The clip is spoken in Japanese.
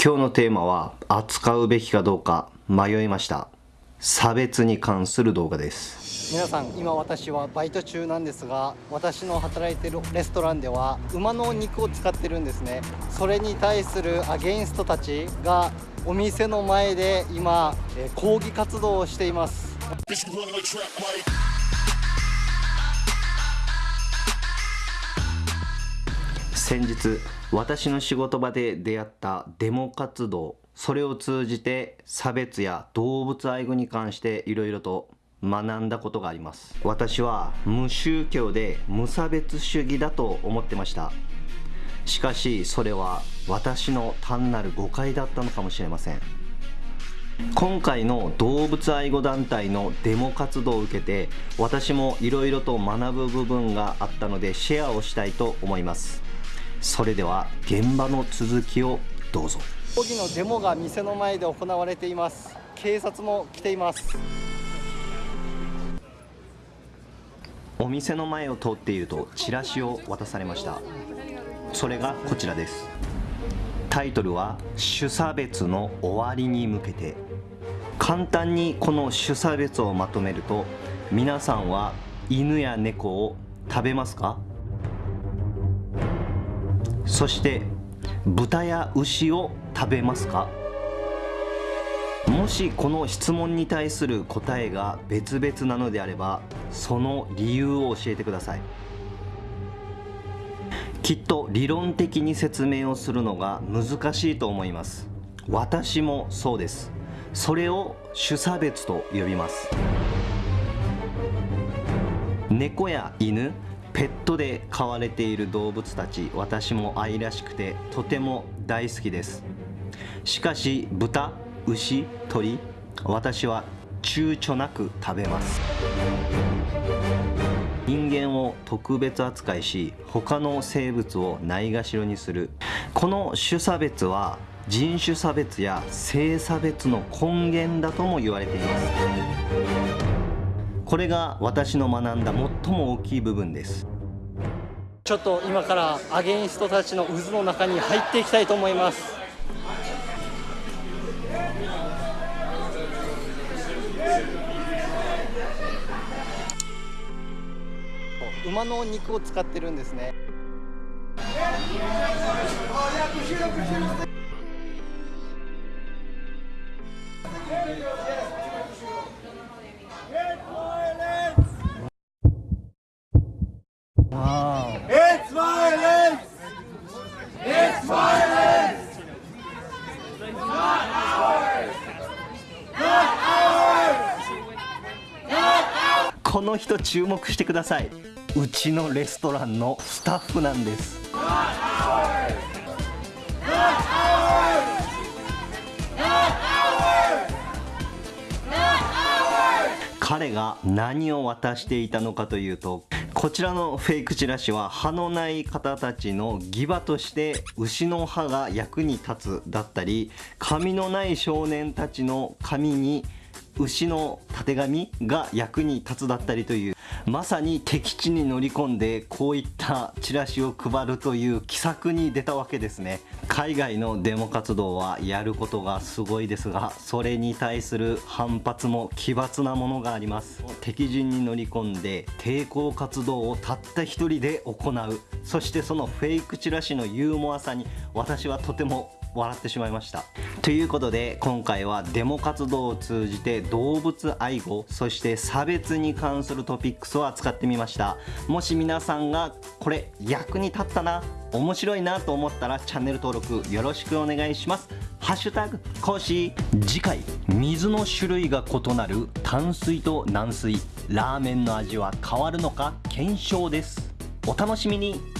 今日のテーマは扱うべきかどうか迷いました。差別に関する動画です。皆さん今私はバイト中なんですが私の働いてるレストランでは馬の肉を使ってるんですね。それに対するアゲインストたちがお店の前で今抗議活動をしています。先日私の仕事場で出会ったデモ活動それを通じて差別や動物愛護に関していろいろと学んだことがあります。私は無宗教で無差別主義だと思ってました。しかしそれは私の単なる誤解だったのかもしれません。今回の動物愛護団体のデモ活動を受けて私もいろいろと学ぶ部分があったのでシェアをしたいと思います。それでは現場の続きをどうぞ。抗議のデモが店の前で行われています。警察も来ています。お店の前を通っているとチラシを渡されました。それがこちらです。タイトルは「種差別の終わりに向けて」簡単にこの種差別をまとめると皆さんは犬や猫を食べますか？そして豚や牛を食べますか？もしこの質問に対する答えが別々なのであればその理由を教えてください。きっと理論的に説明をするのが難しいと思います。私もそうです。それを種差別と呼びます。猫や犬ペットで飼われている動物たち私も愛らしくてとても大好きです。しかし豚牛鳥私は躊躇なく食べます。人間を特別扱いし他の生物をないがしろにする。この種差別は人種差別や性差別の根源だとも言われています。これが私の学んだ最も大きい部分です。ちょっと今からアゲインストたちの渦の中に入っていきたいと思います。馬の肉を使ってるんですねこの人注目してください。うちのレストランのスタッフなんです。彼が何を渡していたのかというとこちらのフェイクチラシは歯のない方たちの義歯として牛の歯が役に立つだったり髪のない少年たちの髪に牛のたてがみが役に立つだったりというまさに敵地に乗り込んでこういったチラシを配るという奇策に出たわけですね。海外のデモ活動はやることがすごいですがそれに対する反発も奇抜なものがあります。敵陣に乗り込んで抵抗活動をたった一人で行う。そしてそのフェイクチラシのユーモアさに私はとても笑ってしまいました。ということで今回はデモ活動を通じて動物愛護そして差別に関するトピックスを扱ってみました。もし皆さんがこれ役に立ったな面白いなと思ったらチャンネル登録よろしくお願いします。ハッシュタグ講師次回水の種類が異なる淡水と軟水。ラーメンの味は変わるのか検証です。お楽しみに。